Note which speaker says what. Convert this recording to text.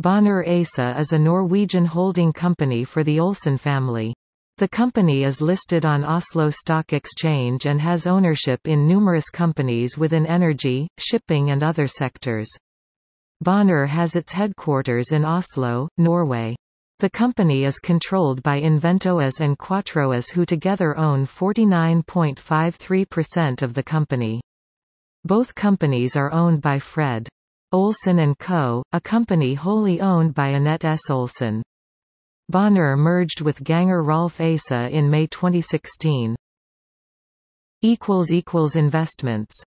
Speaker 1: Bonheur ASA is a Norwegian holding company for the Olsen family. The company is listed on Oslo Stock Exchange and has ownership in numerous companies within energy, shipping and other sectors. Bonheur has its headquarters in Oslo, Norway. The company is controlled by Invento AS and Quatro AS who together own 49.53% of the company. Both companies are owned by Fred. Olsen & Co., a company wholly owned by Anette S. Olsen. Bonheur merged with Ganger Rolf ASA in May 2016. Investments